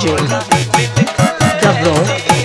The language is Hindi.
DJ Gabro